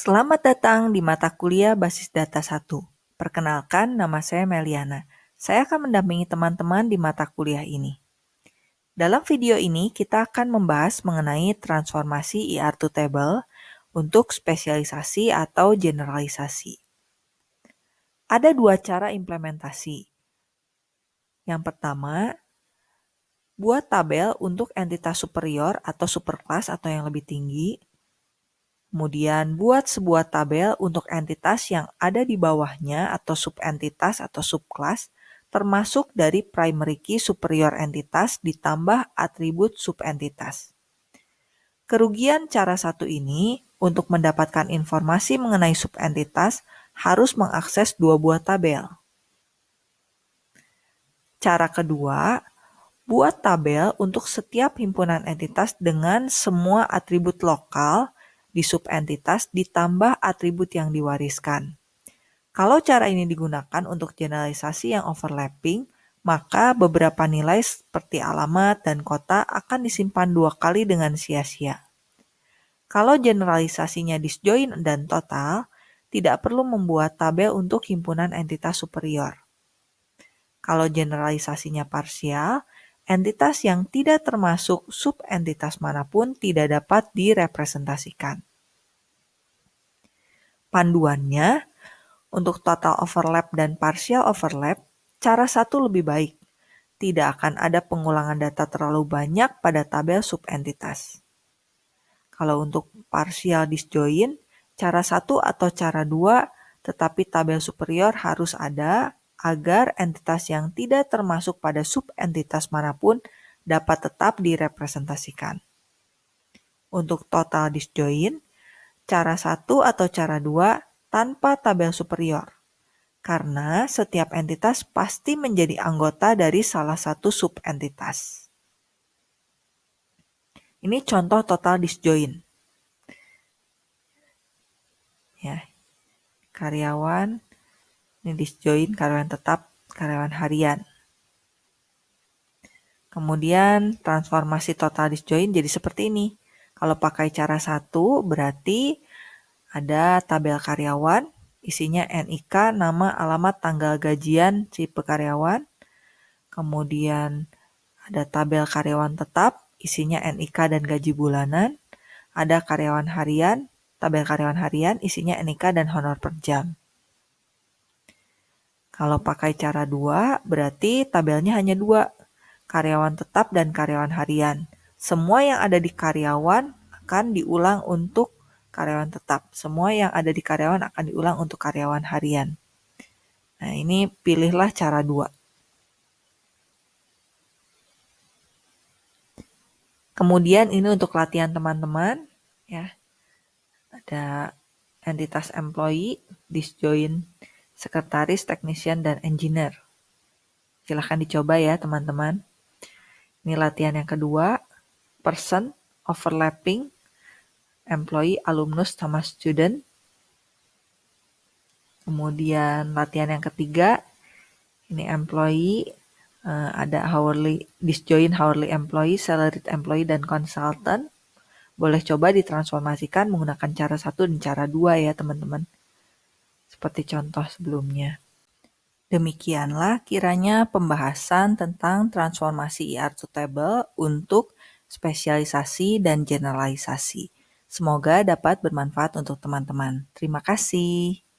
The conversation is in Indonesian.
Selamat datang di mata kuliah Basis Data 1. Perkenalkan, nama saya Meliana. Saya akan mendampingi teman-teman di mata kuliah ini. Dalam video ini, kita akan membahas mengenai transformasi ER to table untuk spesialisasi atau generalisasi. Ada dua cara implementasi. Yang pertama, buat tabel untuk entitas superior atau superclass atau yang lebih tinggi, Kemudian buat sebuah tabel untuk entitas yang ada di bawahnya atau subentitas atau subclass termasuk dari primary key superior entitas ditambah atribut subentitas. Kerugian cara satu ini untuk mendapatkan informasi mengenai subentitas harus mengakses dua buah tabel. Cara kedua, buat tabel untuk setiap himpunan entitas dengan semua atribut lokal di subentitas ditambah atribut yang diwariskan. Kalau cara ini digunakan untuk generalisasi yang overlapping, maka beberapa nilai seperti alamat dan kota akan disimpan dua kali dengan sia-sia. Kalau generalisasinya disjoin dan total, tidak perlu membuat tabel untuk himpunan entitas superior. Kalau generalisasinya parsial, entitas yang tidak termasuk subentitas mana pun tidak dapat direpresentasikan. Panduannya, untuk total overlap dan partial overlap, cara satu lebih baik. Tidak akan ada pengulangan data terlalu banyak pada tabel subentitas. Kalau untuk partial disjoin, cara satu atau cara dua, tetapi tabel superior harus ada agar entitas yang tidak termasuk pada subentitas mana pun dapat tetap direpresentasikan. Untuk total disjoin, cara satu atau cara dua tanpa tabel superior. Karena setiap entitas pasti menjadi anggota dari salah satu subentitas. Ini contoh total disjoin. Ya. Karyawan ini disjoin karyawan tetap, karyawan harian. Kemudian transformasi total disjoin jadi seperti ini. Kalau pakai cara satu berarti ada tabel karyawan, isinya NIK, nama, alamat, tanggal gajian si pekaryawan. Kemudian ada tabel karyawan tetap, isinya NIK dan gaji bulanan. Ada karyawan harian, tabel karyawan harian, isinya NIK dan honor per jam. Kalau pakai cara dua, berarti tabelnya hanya dua, karyawan tetap dan karyawan harian. Semua yang ada di karyawan akan diulang untuk karyawan tetap. Semua yang ada di karyawan akan diulang untuk karyawan harian. Nah, ini pilihlah cara dua. Kemudian ini untuk latihan teman-teman ya. Ada entitas employee, disjoin sekretaris, technician, dan engineer. Silahkan dicoba ya teman-teman. Ini latihan yang kedua, person, overlapping, employee, alumnus, sama student. Kemudian latihan yang ketiga, ini employee, uh, ada hourly, disjoin hourly employee, salaried employee, dan consultant. Boleh coba ditransformasikan menggunakan cara satu dan cara dua ya teman-teman seperti contoh sebelumnya. Demikianlah kiranya pembahasan tentang transformasi ER to table untuk spesialisasi dan generalisasi. Semoga dapat bermanfaat untuk teman-teman. Terima kasih.